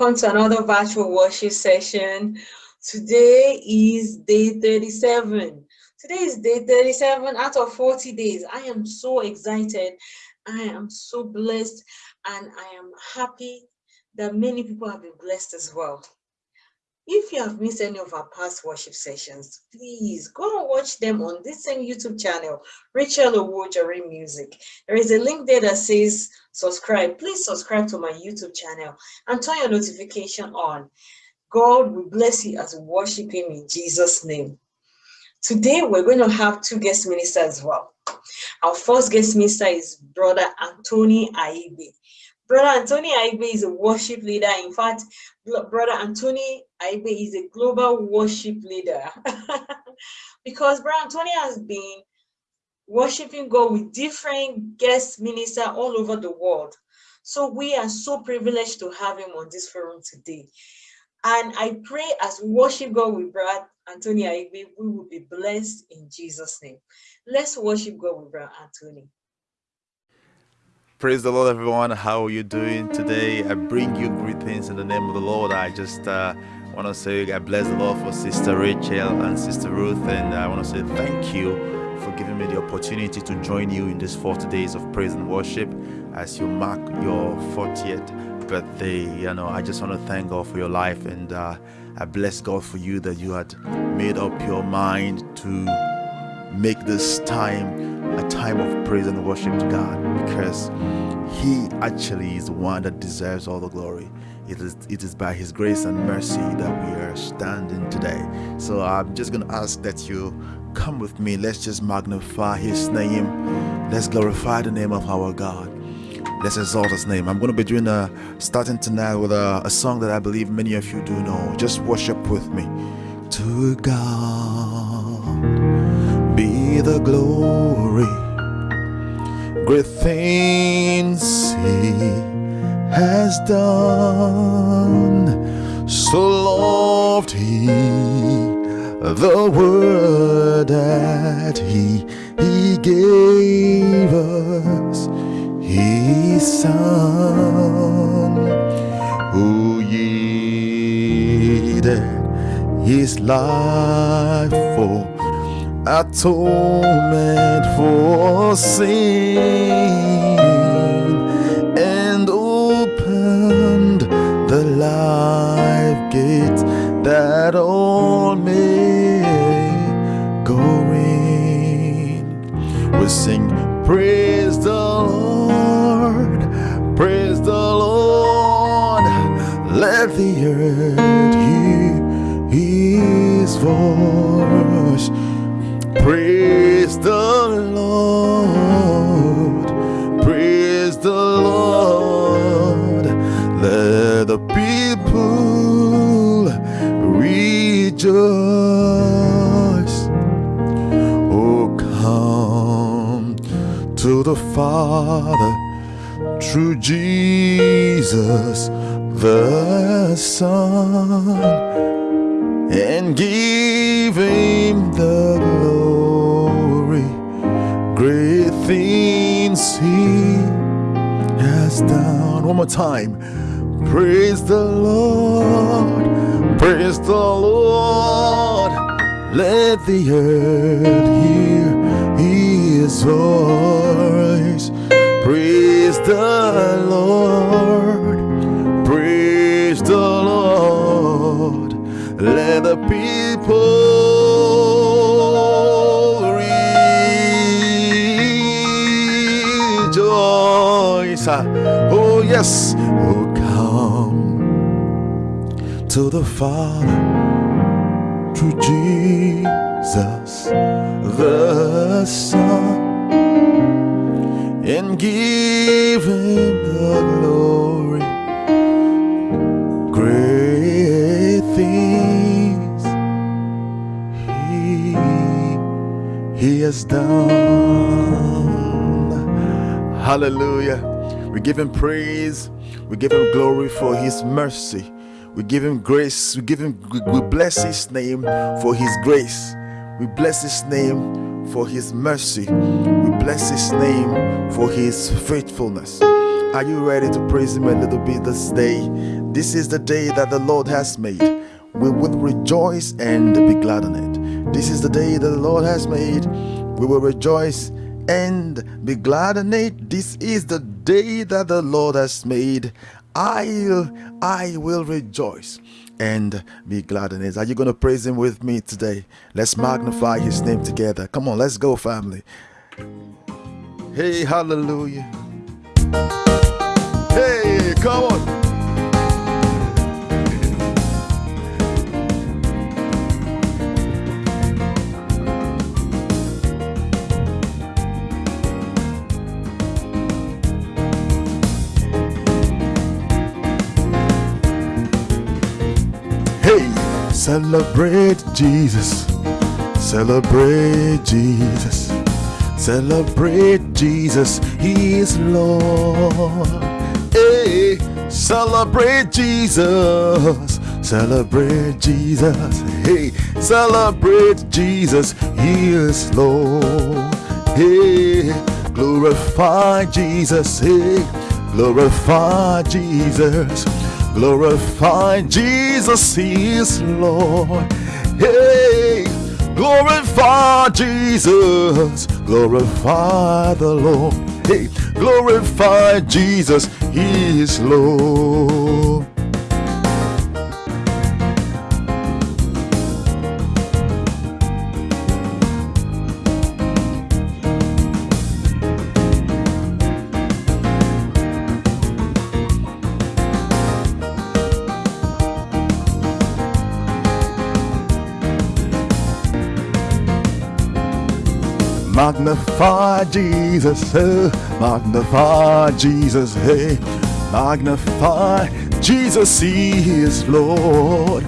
Welcome to another virtual worship session. Today is day 37. Today is day 37 out of 40 days. I am so excited. I am so blessed and I am happy that many people have been blessed as well. If you have missed any of our past worship sessions, please go and watch them on this same YouTube channel, Rachel Owojare Music. There is a link there that says subscribe. Please subscribe to my YouTube channel and turn your notification on. God will bless you as we worship him in Jesus' name. Today, we're going to have two guest ministers as well. Our first guest minister is Brother Anthony Aibe. Brother Anthony Aibe is a worship leader. In fact, Brother Anthony Aibe is a global worship leader because Brother Anthony has been worshiping God with different guest ministers all over the world. So we are so privileged to have him on this forum today. And I pray as we worship God with Brother Anthony Aibe, we will be blessed in Jesus' name. Let's worship God with Brother Anthony. Praise the Lord, everyone. How are you doing today? I bring you greetings in the name of the Lord. I just uh, want to say I bless the Lord for Sister Rachel and Sister Ruth, and I want to say thank you for giving me the opportunity to join you in these 40 days of praise and worship as you mark your 40th birthday. You know, I just want to thank God for your life, and uh, I bless God for you that you had made up your mind to make this time a time of praise and worship to God because He actually is the one that deserves all the glory. It is, it is by His grace and mercy that we are standing today. So I'm just going to ask that you come with me. Let's just magnify His name. Let's glorify the name of our God. Let's exalt His name. I'm going to be doing a starting tonight with a, a song that I believe many of you do know. Just worship with me. To God the glory. Great things He has done. So loved He the word that He He gave us His Son, who yielded His life for atonement for sin and opened the life gate that all may go in. We sing, Praise the Lord, praise the Lord, let the earth hear his voice. Praise the Lord, praise the Lord. Let the people rejoice. Oh, come to the Father through Jesus the Son things he has done. One more time. Praise the Lord. Praise the Lord. Let the earth hear his voice. Praise the Lord. Praise the Lord. Let the people Oh, yes. Oh, come to the Father through Jesus the Son and give Him the glory. Great things He He has done. Hallelujah. We give Him praise. We give Him glory for His mercy. We give Him grace. We give Him. We bless His name for His grace. We bless His name for His mercy. We bless His name for His faithfulness. Are you ready to praise Him a little bit this day? This is the day that the Lord has made. We will rejoice and be glad in it. This is the day that the Lord has made. We will rejoice and be glad in it. This is the day that the Lord has made. I'll I will rejoice and be glad in it. Are you going to praise him with me today? Let's magnify his name together. Come on, let's go, family. Hey, hallelujah. Hey, come on. Celebrate Jesus. Celebrate Jesus. Celebrate Jesus. He is Lord. Hey, celebrate Jesus. Celebrate Jesus. Hey, celebrate Jesus. He is Lord. Hey, glorify Jesus. Hey, glorify Jesus. Glorify Jesus, He is Lord. Hey, glorify Jesus, glorify the Lord. Hey, glorify Jesus, He is Lord. Magnify Jesus, hey, magnify Jesus, hey, magnify Jesus, He is Lord.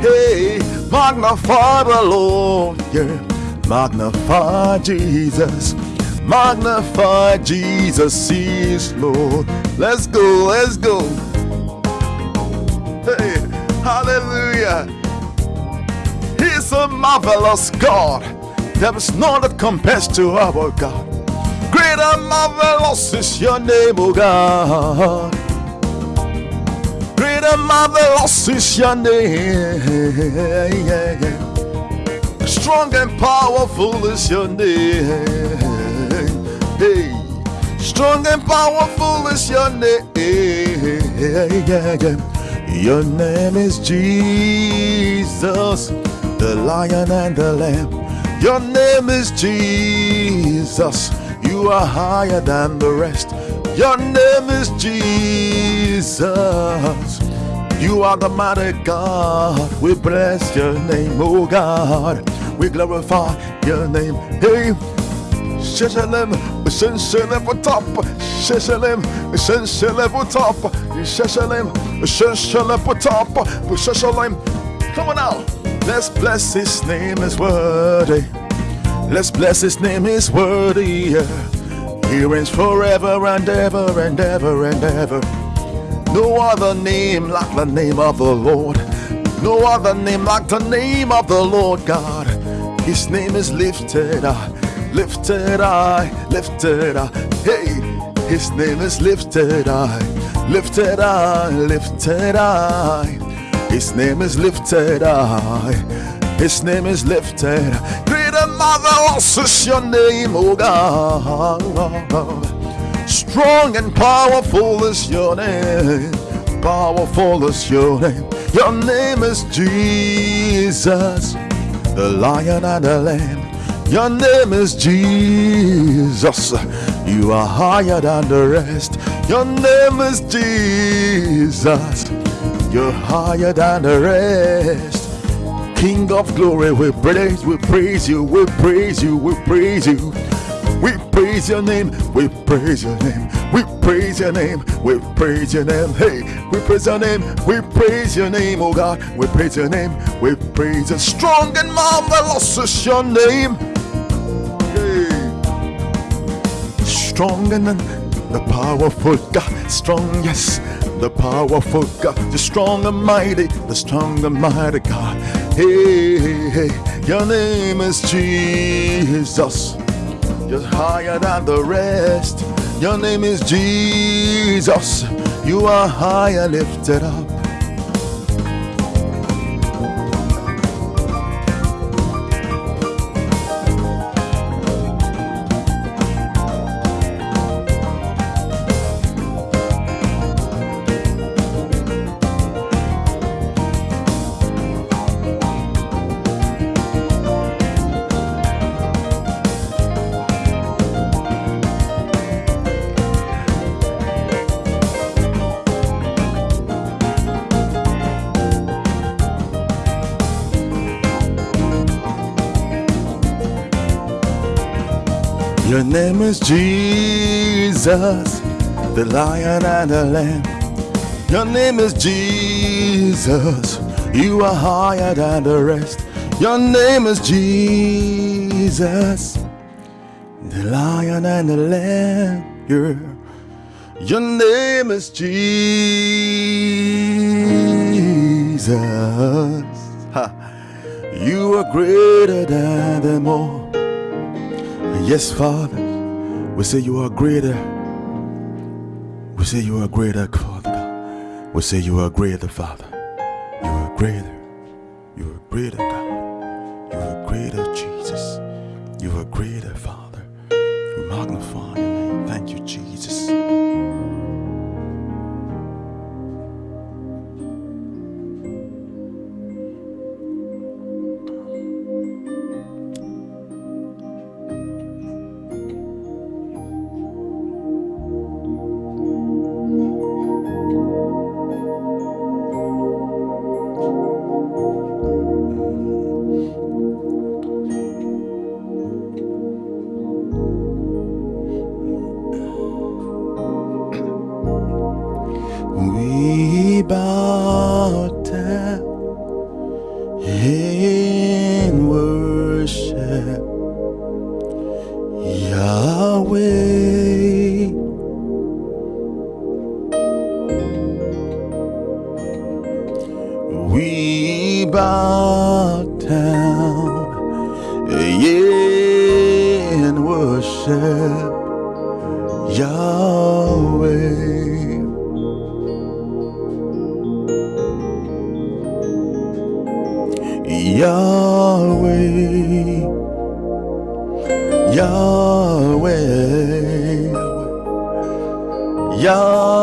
Hey, magnify the Lord, yeah, magnify Jesus, magnify Jesus, He is Lord. Let's go, let's go. Hey, hallelujah. He's a marvelous God. There is none that compares to our God. Great and marvelous is your name, O God. Great and marvelous is your name. Strong and powerful is your name. Hey. Strong and powerful is your name. Your name is Jesus, the lion and the lamb. Your name is Jesus. You are higher than the rest. Your name is Jesus. You are the mighty God. We bless your name, oh God. We glorify your name. Hey, Sheshalem, Sheshalem for top, Sheshalem, Sheshalem for top, Sheshalem, Sheshalem for top, Sheshalem. Come on now. Let's bless his name is worthy. Let's bless his name is worthy. He reigns forever and ever and ever and ever. No other name like the name of the Lord. No other name like the name of the Lord God. His name is lifted up, lifted high, lifted high. Hey, his name is lifted high, lifted high, lifted high. His name is lifted high. His name is lifted. Great and marvelous is your name, O God. Strong and powerful is your name. Powerful is your name. Your name is Jesus, the lion and the lamb. Your name is Jesus. You are higher than the rest. Your name is Jesus. You're higher than the rest. King of glory, we praise, we praise you, we praise you, we praise you. We praise your name, we praise your name, we praise your name, we praise your name. Hey, we praise your name, we praise your name, oh God, we praise your name, we praise your strong and marvelous is your name. Hey, strong and the powerful God, strong, yes the powerful God, the strong and mighty, the strong and mighty God. Hey, hey, hey, your name is Jesus. You're higher than the rest. Your name is Jesus. You are higher lifted up. Your name is Jesus, the lion and the lamb. Your name is Jesus, you are higher than the rest. Your name is Jesus, the lion and the lamb. Your, name is Jesus. Ha. You are greater than them all. Yes, Father, we say you are greater. We say you are greater, Father God. We say you are greater, Father. You are greater. You are greater, God. You are greater, Jesus. You are greater, Father. We magnify Bow down in worship, Yahweh. Yahweh, Yahweh, Yahweh,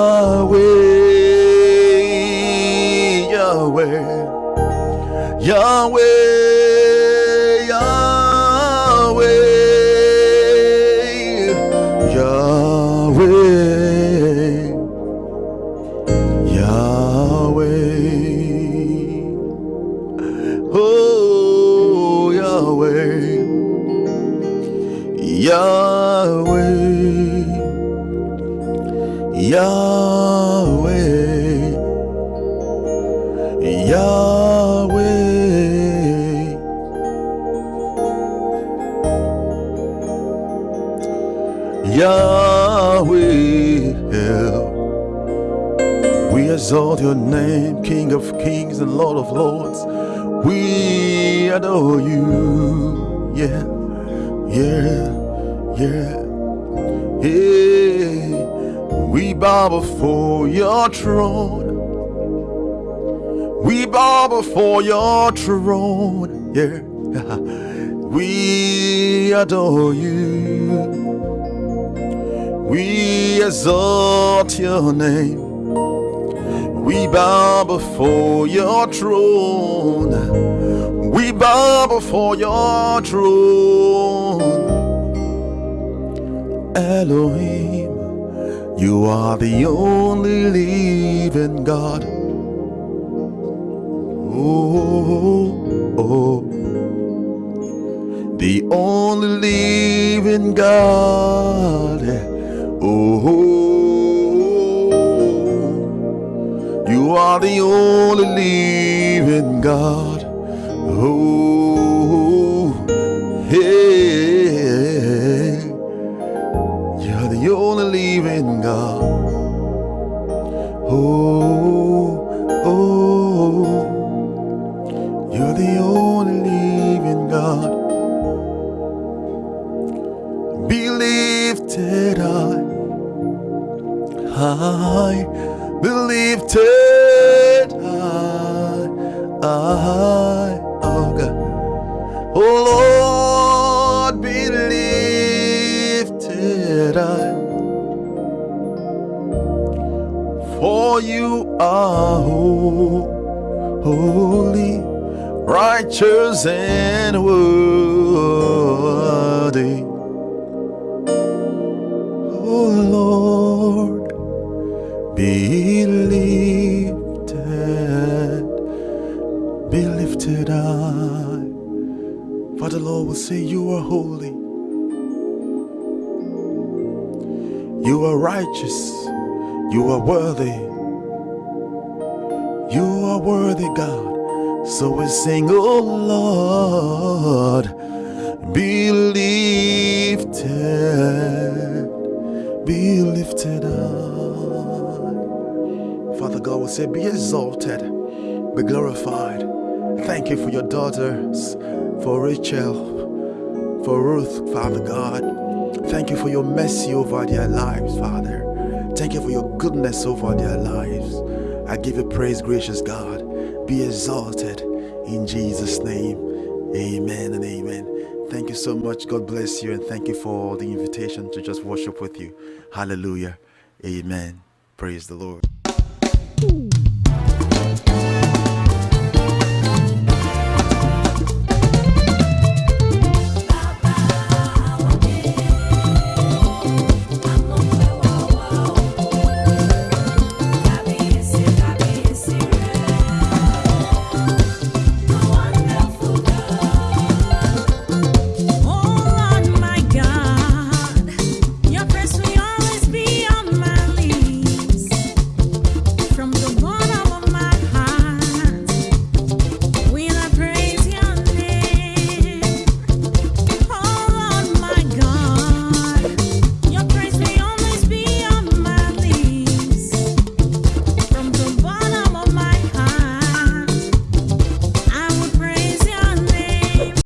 Yahweh, Yahweh, Yahweh. Yahweh, Oh, Yahweh, Yahweh, Yahweh, Yahweh, we exalt your name, King of kings and Lord of lords. We adore you. Yeah, yeah, yeah. Hey, we bow before your throne. We bow before your throne. Yeah, we adore you. We exalt your name. We bow before your throne. We bow before your throne. Elohim, you are the only living God. Oh, oh, oh. the only living God. Oh, you are the only living God. Oh, For you are holy, righteous, and worthy. Oh Lord, be lifted, be lifted high. Father Lord will say, You are holy, you are righteous, you are worthy, you are worthy, God. So we sing, Oh Lord, be lifted, be lifted high. Father God will say, Be exalted, be glorified. Thank you for your daughters, for Rachel, for Ruth, Father God. Thank you for your mercy over their lives, Father. Thank you for your goodness over their lives. I give you praise, gracious God. Be exalted in Jesus' name. Amen and amen. Thank you so much. God bless you and thank you for the invitation to just worship with you. Hallelujah. Amen. Praise the Lord.